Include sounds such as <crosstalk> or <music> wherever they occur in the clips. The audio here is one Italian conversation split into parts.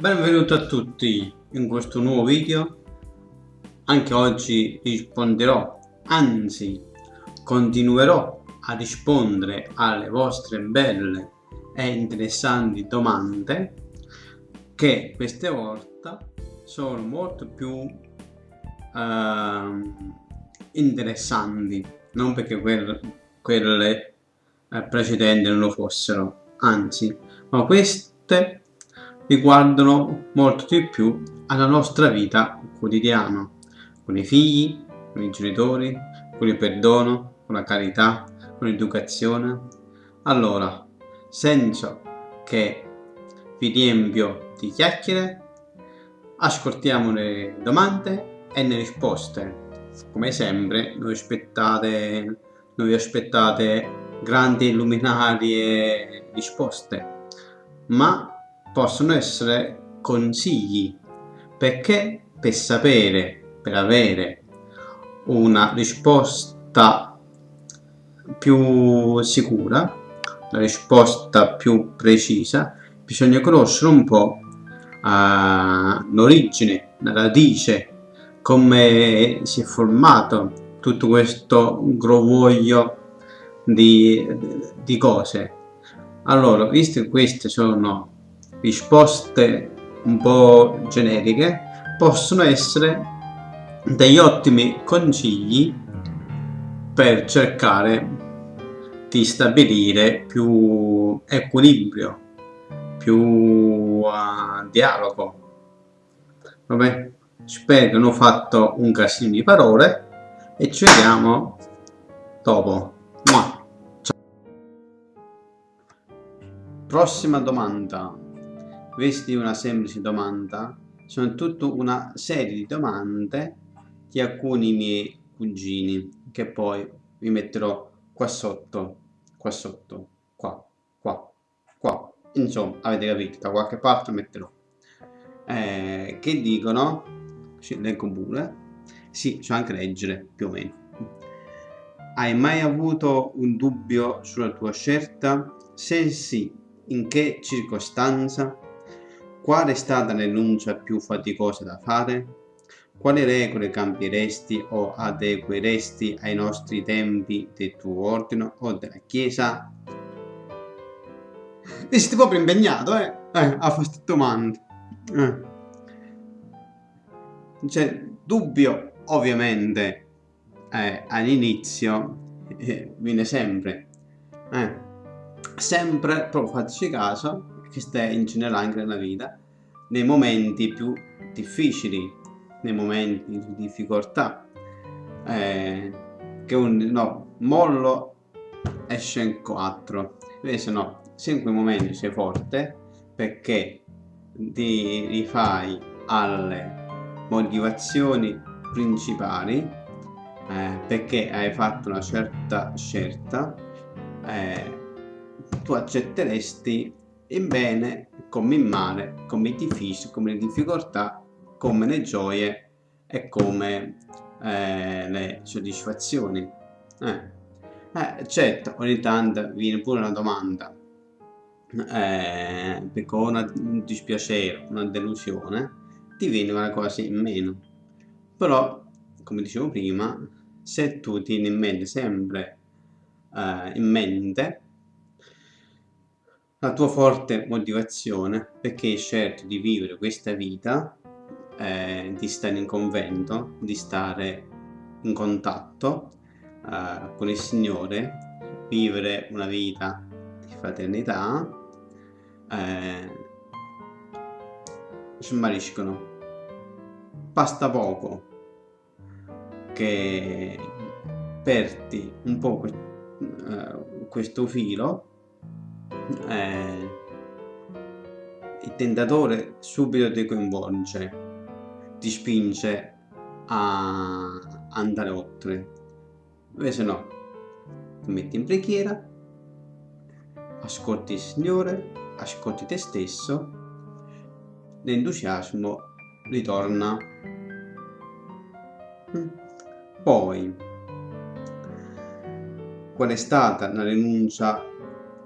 Benvenuti a tutti in questo nuovo video. Anche oggi risponderò, anzi continuerò a rispondere alle vostre belle e interessanti domande che queste volte sono molto più uh, interessanti, non perché quelle, quelle eh, precedenti non lo fossero, anzi, ma queste riguardano molto di più alla nostra vita quotidiana, con i figli, con i genitori, con il perdono, con la carità, con l'educazione. Allora, senza che vi riempio di chiacchiere, ascoltiamo le domande e le risposte. Come sempre, non aspettate, non vi aspettate grandi e risposte, ma possono essere consigli, perché per sapere, per avere una risposta più sicura, la risposta più precisa, bisogna conoscere un po' uh, l'origine, la radice, come si è formato tutto questo grovoglio di, di cose. Allora, visto che queste sono risposte un po' generiche, possono essere degli ottimi consigli per cercare di stabilire più equilibrio, più uh, dialogo. Vabbè, spero non ho fatto un casino di parole e ci vediamo dopo. Prossima domanda. È una semplice domanda. Sono tutta una serie di domande di alcuni miei cugini che poi vi metterò qua sotto, qua sotto, qua, qua, qua. Insomma, avete capito, da qualche parte metterò. Eh, che dicono, leggo pure, sì, so anche leggere più o meno. Hai mai avuto un dubbio sulla tua scelta? Se sì, in che circostanza? Qual è stata l'enuncia più faticosa da fare? Quali regole cambieresti o adegueresti ai nostri tempi del tuo ordine o della Chiesa? E siete proprio impegnato, eh? Eh, a fare queste domande. Eh. Cioè, dubbio, ovviamente, eh, all'inizio eh, viene sempre. Eh sempre, proprio fateci caso, che stai in generale anche nella vita, nei momenti più difficili, nei momenti di difficoltà, eh, che un no, mollo esce in 4, invece no, se in quei momenti sei forte, perché ti rifai alle motivazioni principali, eh, perché hai fatto una certa scelta, eh, tu accetteresti in bene come in male, come i difficili, come le difficoltà, come le gioie e come eh, le soddisfazioni. Eh. Eh, certo, ogni tanto viene pure una domanda, eh, perché una, un dispiacere, una delusione, ti viene una cosa in meno. Però, come dicevo prima, se tu tieni in mente sempre eh, in mente la tua forte motivazione perché hai scelto di vivere questa vita, eh, di stare in convento, di stare in contatto eh, con il Signore, vivere una vita di fraternità, eh, smariscono. Basta poco che perdi un po' eh, questo filo eh, il tentatore subito ti coinvolge, ti spinge a andare oltre. Invece no, ti metti in preghiera, ascolti il Signore, ascolti te stesso, l'entusiasmo ritorna. Mm. Poi, qual è stata la rinuncia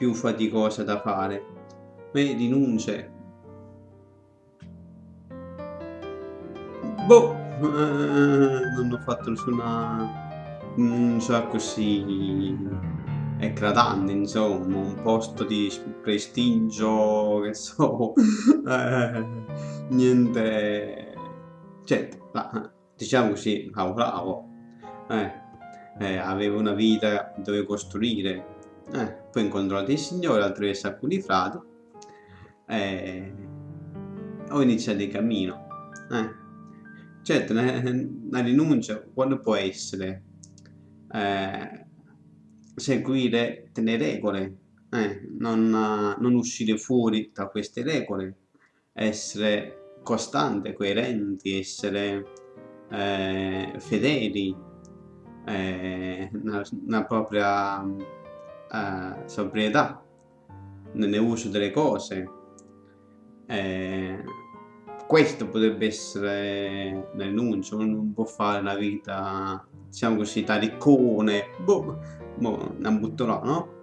più faticosa da fare. Le rinunce boh, eh, non ho fatto nessuna... so così eclatante, insomma, un posto di prestigio, che so, <laughs> eh, niente... Certo, diciamo così, lavoravo, eh, eh, avevo una vita dove costruire, eh, poi ho incontrato il Signore attraverso alcuni frati, eh, ho iniziato il cammino. Eh. Certo, la rinuncia quando può essere? Eh, seguire delle regole, eh, non, non, uscire fuori da queste regole, essere costante, coerenti, essere eh, fedeli eh, nella, propria eh, sobrietà nell'uso delle cose. Eh, questo potrebbe essere l'annuncio, non può fare una vita, diciamo così, da riccone, boh, boh, la butto là, no?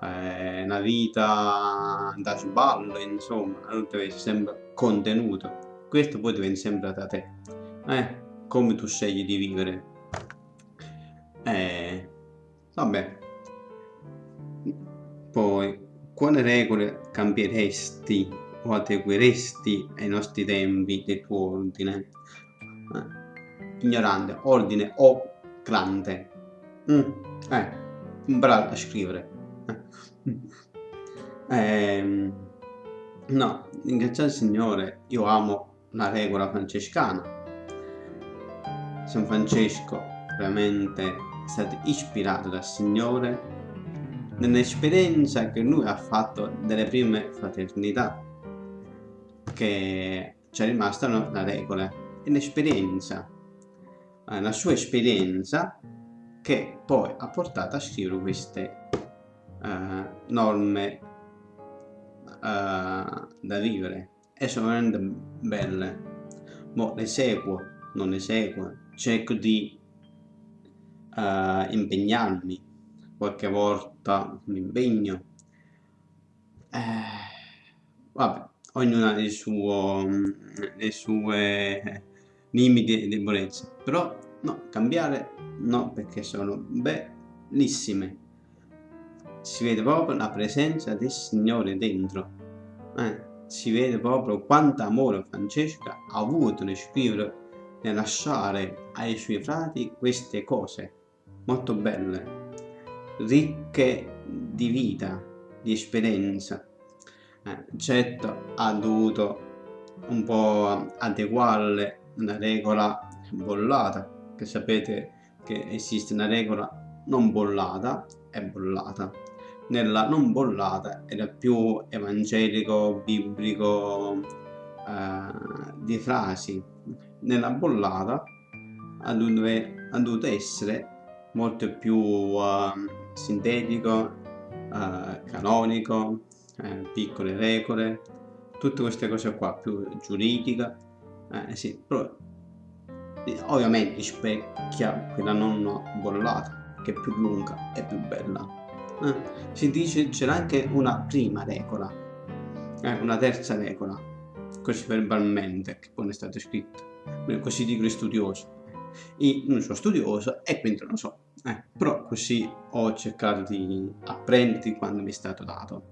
Eh, una vita da sballo, insomma, non deve essere sempre contenuto. Questo poi dipende sempre da te, eh, come tu scegli di vivere. Eh, vabbè. Poi, quale regole cambieresti o adegueresti ai nostri tempi del tuo ordine? Eh, ignorante, ordine o grande? Mm, eh, bravo a scrivere. Eh. Eh, no, ringraziare il Signore, io amo la regola francescana. San Francesco veramente è stato ispirato dal Signore nell'esperienza che lui ha fatto delle prime fraternità che c'è rimasta una regola. È l'esperienza eh, la sua esperienza che poi ha portato a scrivere queste uh, norme uh, da vivere. E sono veramente belle. Mo le seguo, non le seguo. Cerco di uh, impegnarmi, qualche volta un impegno. Eh, vabbè, ognuno ha il suo, le sue limiti e debolezze, però no, cambiare no, perché sono bellissime. Si vede proprio la presenza del Signore dentro. Eh, si vede proprio quanto amore Francesca ha avuto nel scrivere e lasciare ai suoi frati queste cose molto belle, ricche di vita, di esperienza. Eh, certo ha dovuto un po' adeguarle una regola bollata, che sapete che esiste una regola non bollata e bollata. Nella non bollata era più evangelico, biblico, eh, di frasi. Nella bollata ha dovuto essere molto più uh, sintetico, uh, canonico, eh, piccole regole, tutte queste cose qua, più giuridica, eh, sì, però ovviamente rispecchia quella non bollata, che è più lunga e più bella. Eh, si dice c'era anche una prima regola, eh, una terza regola, così verbalmente, che poi è stato scritto, così dicono gli studiosi. Io non sono studioso e quindi non lo so, eh, però così ho cercato di apprendere quando mi è stato dato.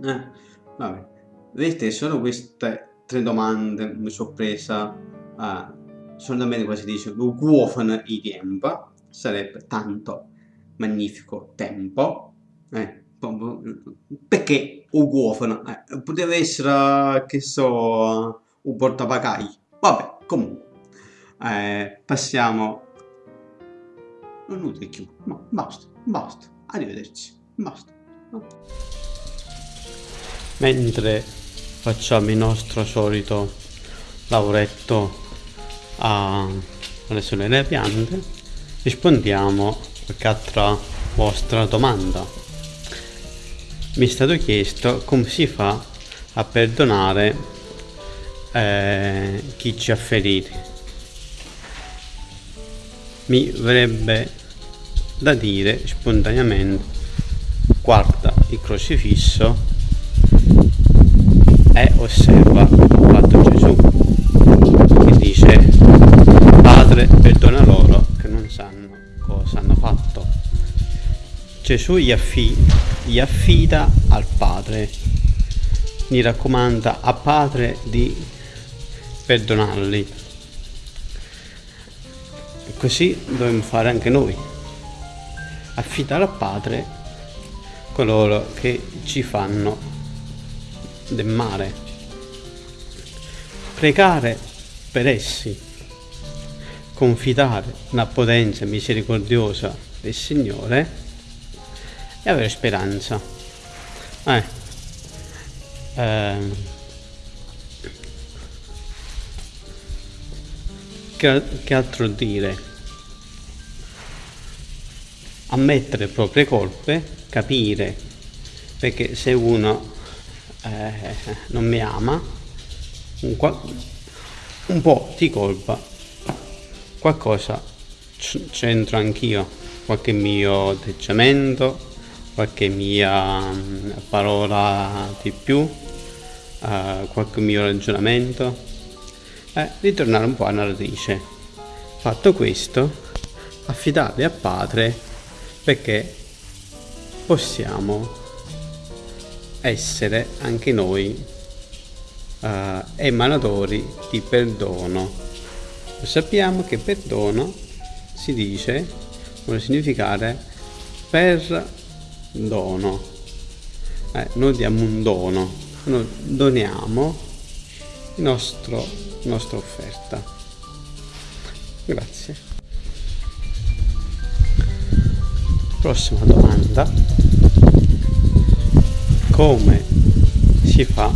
Eh, vabbè, vedete, solo queste tre domande mi sono presa, eh, solamente quasi dice, guofano i tempo, sarebbe tanto magnifico tempo, eh, perché un guofano? Eh, poteva essere, che so, un portapagagli, vabbè, comunque, eh, passiamo non inutile più, no, basta, basta, arrivederci, basta. No. Mentre facciamo il nostro solito lavoretto a, alle solene piante, rispondiamo a qualche altra vostra domanda. Mi è stato chiesto come si fa a perdonare eh, chi ci ha feriti mi verrebbe da dire spontaneamente guarda il crocifisso e osserva quanto Gesù che dice Padre perdona loro che non sanno cosa hanno fatto. Gesù gli, affi gli affida al Padre mi raccomanda a Padre di perdonarli. E così dobbiamo fare anche noi, affidare al Padre coloro che ci fanno del male, pregare per essi, confidare nella potenza misericordiosa del Signore e avere speranza. Eh. Eh. Che, che altro dire? Ammettere le proprie colpe, capire perché se uno eh, non mi ama, un, un po' di colpa, qualcosa c'entro anch'io, qualche mio atteggiamento, qualche mia parola di più, uh, qualche mio ragionamento, eh, ritornare un po' alla radice. Fatto questo, affidarli a Padre perché possiamo essere anche noi uh, emanatori di perdono. Sappiamo che perdono si dice, vuole significare per dono. Eh, noi diamo un dono, noi doniamo il nostro, nostra offerta. Grazie. Prossima domanda. Come si fa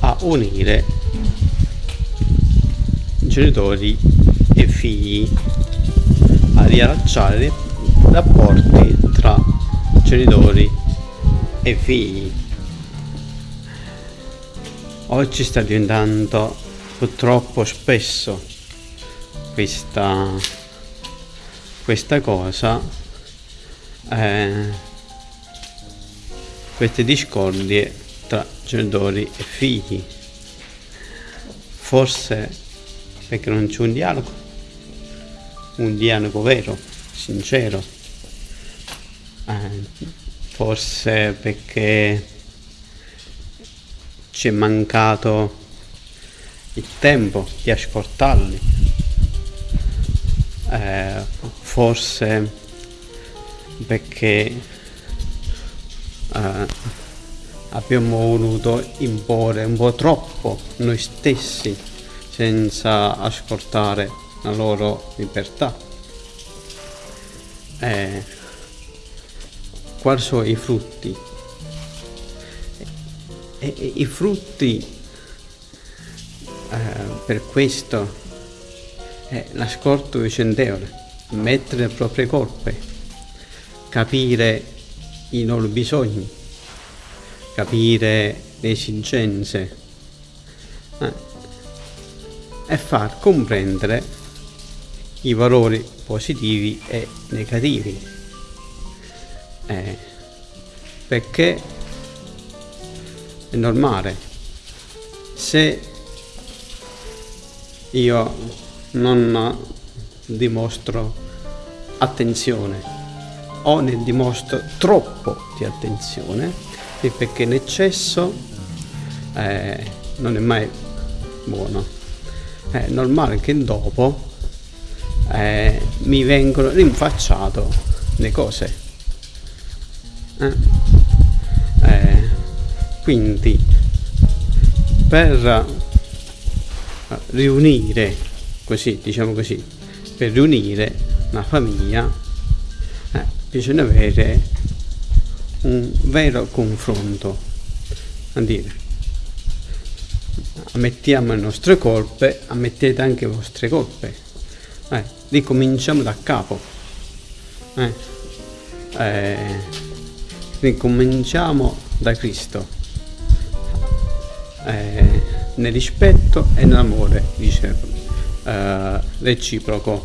a unire genitori e figli, a riallacciare rapporti tra genitori e figli. Oggi sta diventando purtroppo spesso questa, questa cosa, eh, queste discordie tra genitori e figli. Forse perché non c'è un dialogo, un dialogo vero, sincero eh, forse perché ci è mancato il tempo di ascoltarli, eh, forse perché eh, abbiamo voluto imporre un po' troppo noi stessi senza ascoltare la loro libertà. Eh, quali sono i frutti. E, e, I frutti eh, per questo è l'ascolto vicendevole, mettere le proprie colpe, capire i loro bisogni, capire le esigenze eh, e far comprendere i valori positivi e negativi. Eh, perché è normale. Se io non dimostro attenzione o ne dimostro troppo di attenzione, perché l'eccesso eh, non è mai buono. È normale che dopo eh, mi vengono rinfacciato le cose. Eh, quindi per eh, riunire così diciamo così per riunire una famiglia eh, bisogna avere un vero confronto. A dire ammettiamo le nostre colpe ammettete anche le vostre colpe. Eh, ricominciamo da capo. Eh, eh, ricominciamo da Cristo eh, nel rispetto e nell'amore dice eh, reciproco